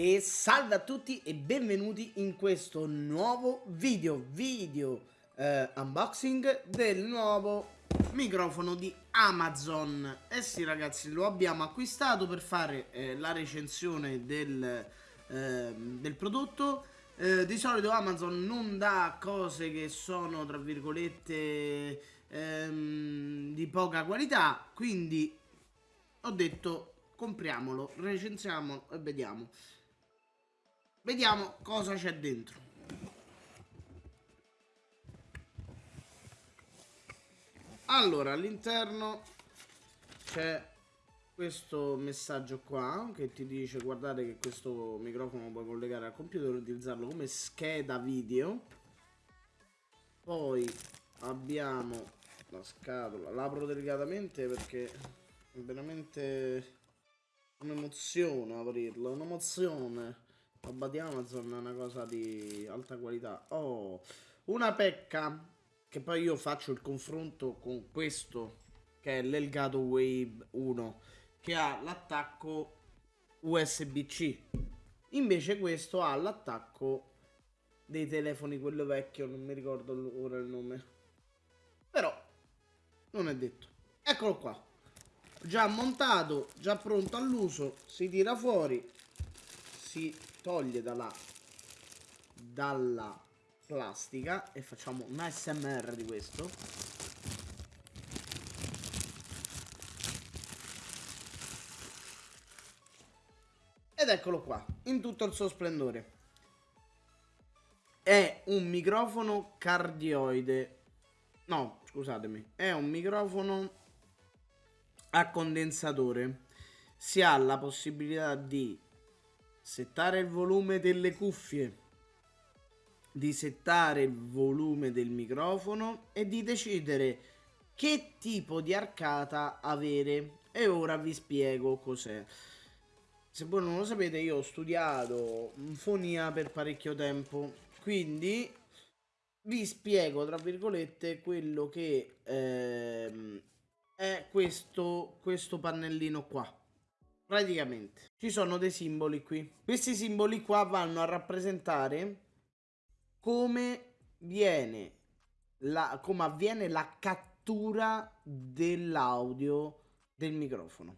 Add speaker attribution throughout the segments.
Speaker 1: E salve a tutti e benvenuti in questo nuovo video, video eh, unboxing del nuovo microfono di Amazon. Eh sì ragazzi, lo abbiamo acquistato per fare eh, la recensione del, ehm, del prodotto. Eh, di solito Amazon non dà cose che sono tra virgolette ehm, di poca qualità, quindi ho detto compriamolo, recensiamolo e vediamo. Vediamo cosa c'è dentro. Allora, all'interno c'è questo messaggio qua che ti dice guardate che questo microfono puoi collegare al computer e utilizzarlo come scheda video. Poi abbiamo la scatola, l'apro delicatamente perché veramente un'emozione aprirlo, un'emozione. Roba di Amazon è una cosa di alta qualità. Oh, una pecca che poi io faccio il confronto con questo che è l'Elgato Wave 1 che ha l'attacco USB-C. Invece questo ha l'attacco dei telefoni quello vecchio, non mi ricordo ora il nome. Però non è detto. Eccolo qua. Già montato, già pronto all'uso, si tira fuori, si toglie dalla, dalla plastica e facciamo un ASMR di questo. Ed eccolo qua, in tutto il suo splendore. È un microfono cardioide. No, scusatemi. È un microfono a condensatore. Si ha la possibilità di settare il volume delle cuffie, di settare il volume del microfono e di decidere che tipo di arcata avere. E ora vi spiego cos'è. Se voi non lo sapete, io ho studiato fonia per parecchio tempo, quindi vi spiego, tra virgolette, quello che ehm, è questo, questo pannellino qua. Praticamente ci sono dei simboli qui. Questi simboli qua vanno a rappresentare come viene la, come avviene la cattura dell'audio del microfono.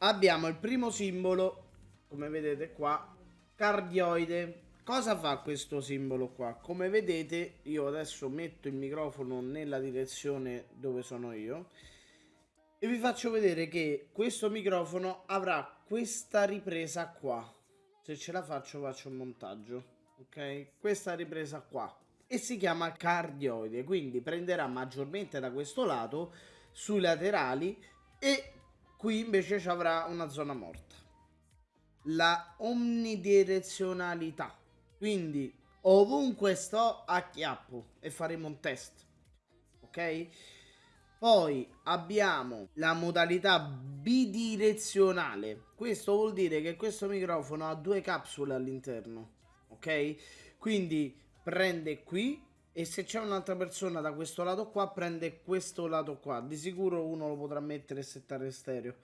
Speaker 1: Abbiamo il primo simbolo, come vedete qua, cardioide. Cosa fa questo simbolo qua? Come vedete io adesso metto il microfono nella direzione dove sono io e vi faccio vedere che questo microfono avrà questa ripresa qua. Se ce la faccio faccio un montaggio ok? Questa ripresa qua. E si chiama cardioide quindi prenderà maggiormente da questo lato sui laterali e qui invece ci avrà una zona morta. La omnidirezionalità. Quindi ovunque sto acchiappo e faremo un test ok poi abbiamo la modalità bidirezionale. Questo vuol dire che questo microfono ha due capsule all'interno. Ok? Quindi prende qui e se c'è un'altra persona da questo lato qua prende questo lato qua. Di sicuro uno lo potrà mettere e settare stereo.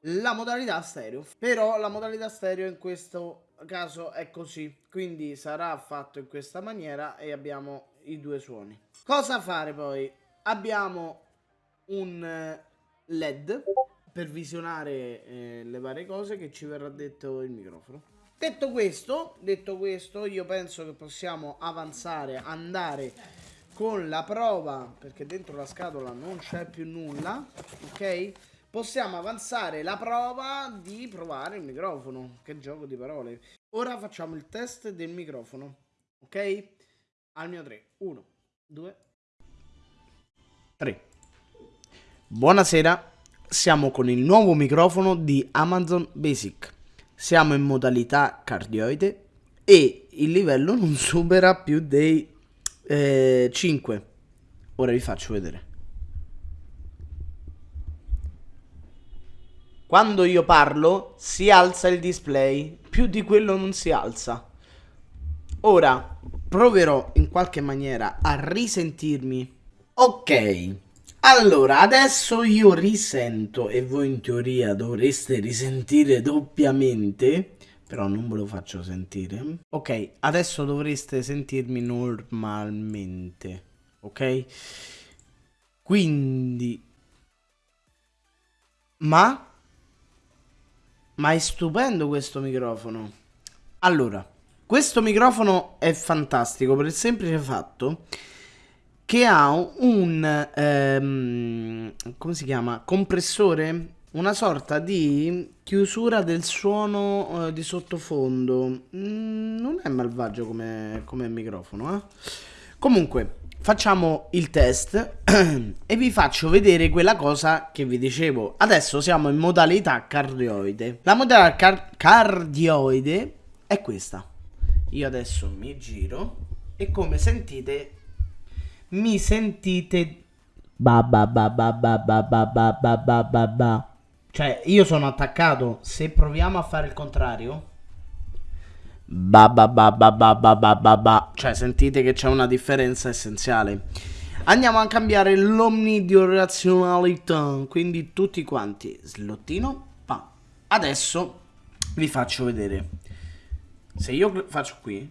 Speaker 1: La modalità stereo. Però la modalità stereo in questo caso è così. Quindi sarà fatto in questa maniera e abbiamo i due suoni. Cosa fare poi? Abbiamo un eh, LED per visionare eh, le varie cose che ci verrà detto il microfono. Detto questo, detto questo, io penso che possiamo avanzare, andare con la prova, perché dentro la scatola non c'è più nulla, ok? Possiamo avanzare la prova di provare il microfono. Che gioco di parole. Ora facciamo il test del microfono, ok? Al mio 3. 1, 2, 3. Buonasera, siamo con il nuovo microfono di Amazon Basic. Siamo in modalità cardioide e il livello non supera più dei eh, 5. Ora vi faccio vedere. Quando io parlo si alza il display, più di quello non si alza. Ora proverò in qualche maniera a risentirmi. Ok. Allora, adesso io risento, e voi in teoria dovreste risentire doppiamente, però non ve lo faccio sentire. Ok, adesso dovreste sentirmi normalmente, ok? Quindi... Ma... Ma è stupendo questo microfono. Allora, questo microfono è fantastico per il semplice fatto che ha un... Ehm, come si chiama? Compressore una sorta di chiusura del suono eh, di sottofondo. Mm, non è malvagio come, come microfono, eh? Comunque, facciamo il test e vi faccio vedere quella cosa che vi dicevo. Adesso siamo in modalità cardioide. La modalità car cardioide è questa. Io adesso mi giro e come sentite mi sentite ba ba ba ba ba ba ba ba ba ba ba cioè, io sono attaccato. Se proviamo a fare il contrario. Ba ba ba ba ba ba ba ba ba. Cioè, sentite che c'è una differenza essenziale. Andiamo a cambiare l'omnidirezionalità. Quindi tutti quanti. Slottino. Pa. Adesso vi faccio vedere. Se io faccio qui.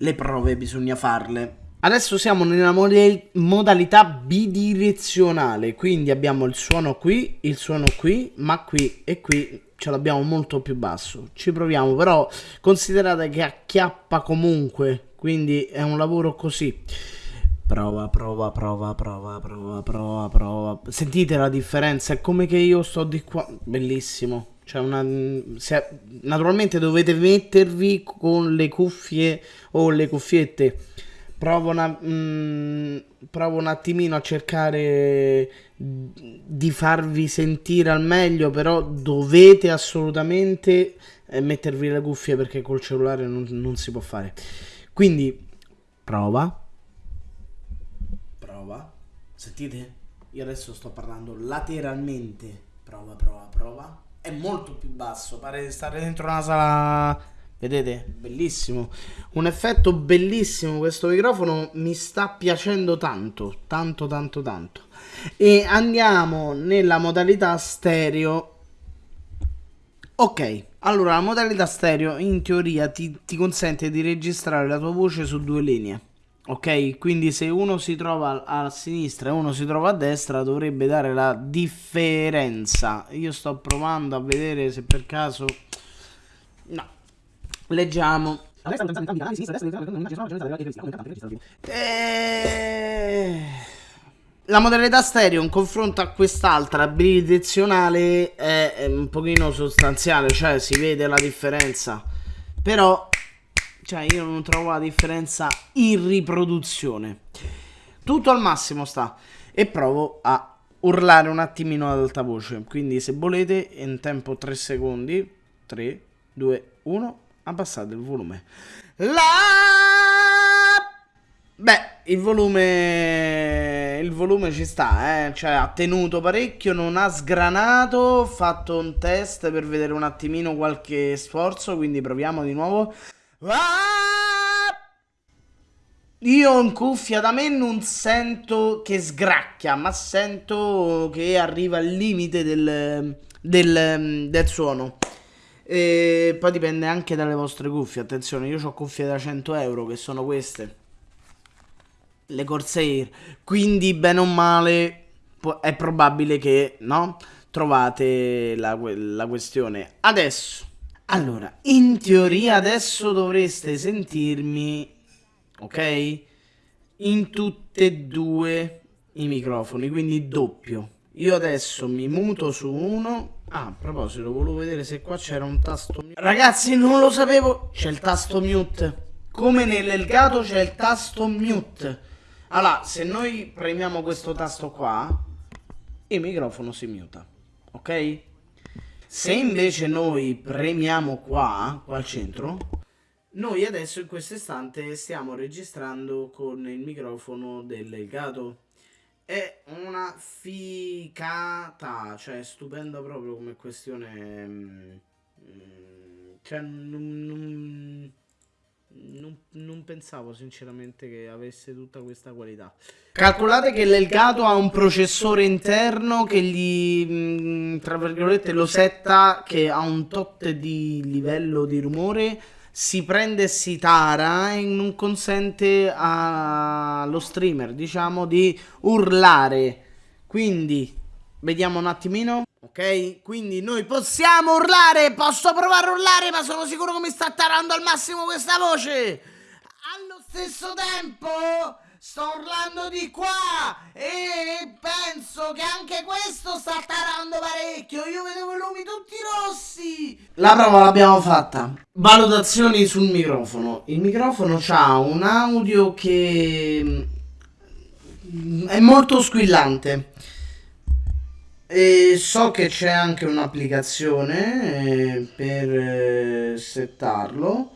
Speaker 1: le prove bisogna farle. Adesso siamo nella mod modalità bidirezionale, quindi abbiamo il suono qui, il suono qui, ma qui e qui ce l'abbiamo molto più basso. Ci proviamo, però considerate che acchiappa comunque, quindi è un lavoro così. Prova, prova, prova, prova, prova, prova, prova. Sentite la differenza? È come che io sto di qua. Bellissimo. Cioè una, se, naturalmente dovete mettervi con le cuffie o le cuffiette. Provo, una, mh, provo un attimino a cercare di farvi sentire al meglio, però dovete assolutamente eh, mettervi le cuffie perché col cellulare non, non si può fare. Quindi prova. Prova. Sentite? Io adesso sto parlando lateralmente. Prova, prova, prova è molto più basso, pare di stare dentro una sala... Vedete? Bellissimo. Un effetto bellissimo, questo microfono mi sta piacendo tanto, tanto, tanto, tanto. E andiamo nella modalità stereo. Ok, allora la modalità stereo in teoria ti, ti consente di registrare la tua voce su due linee ok quindi se uno si trova a sinistra e uno si trova a destra dovrebbe dare la differenza io sto provando a vedere se per caso no leggiamo eh, la modalità stereo in confronto a quest'altra bidirezionale è un pochino sostanziale cioè si vede la differenza però cioè io non trovo la differenza in riproduzione. Tutto al massimo sta. E provo a urlare un attimino ad alta voce. Quindi se volete in tempo 3 secondi. 3, 2, 1. Abbassate il volume. La... Beh, il volume... Il volume ci sta, eh. Cioè ha tenuto parecchio, non ha sgranato. Ho fatto un test per vedere un attimino qualche sforzo. Quindi proviamo di nuovo. Ah! Io in cuffia da me non sento che sgracchia, ma sento che arriva al limite del, del, del suono. E poi dipende anche dalle vostre cuffie. Attenzione, io ho cuffie da 100 euro che sono queste. Le Corsair. Quindi, bene o male, è probabile che, no? Trovate la, la questione. Adesso allora, in teoria adesso dovreste sentirmi, ok? In tutte e due i microfoni, quindi doppio. Io adesso mi muto su uno. Ah, a proposito, volevo vedere se qua c'era un tasto mute. Ragazzi, non lo sapevo. C'è il tasto mute. Come nell'Elgato c'è il tasto mute. Allora, se noi premiamo questo tasto qua, il microfono si muta. Ok? Se invece noi premiamo qua, qua al centro, noi adesso in questo istante stiamo registrando con il microfono del Elgato. È una ficata, cioè stupenda proprio come questione... Mm, cioè non, non, non, non, pensavo sinceramente che avesse tutta questa qualità. Calcolate che l'Elgato ha un processore interno che gli, mm, tra virgolette, lo setta che ha un tot di livello di rumore si prende e si tara e non consente allo streamer, diciamo, di urlare. Quindi, vediamo un attimino. Ok? Quindi noi possiamo urlare, posso provare a urlare, ma sono sicuro che mi sta tarando al massimo questa voce. Allo stesso tempo sto urlando di qua e penso che anche questo sta tarando parecchio. Io vedevo i lumi tutti rossi. La prova l'abbiamo fatta. Valutazioni sul microfono. Il microfono ha un audio che mm, è molto squillante. E so che c'è anche un'applicazione eh, per eh, settarlo.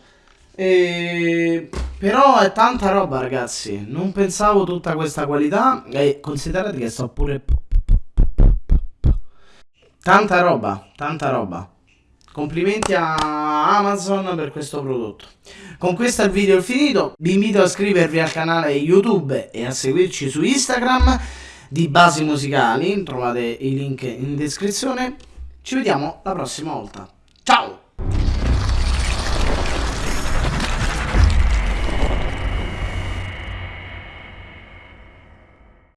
Speaker 1: E... Però è tanta roba, ragazzi. Non pensavo tutta questa qualità. E considerate che sto pure. Tanta roba, tanta roba. Complimenti a Amazon per questo prodotto. Con questo il video è finito. Vi invito a iscrivervi al canale YouTube e a seguirci su Instagram di basi musicali. Trovate i link in descrizione. Ci vediamo la prossima volta. Ciao!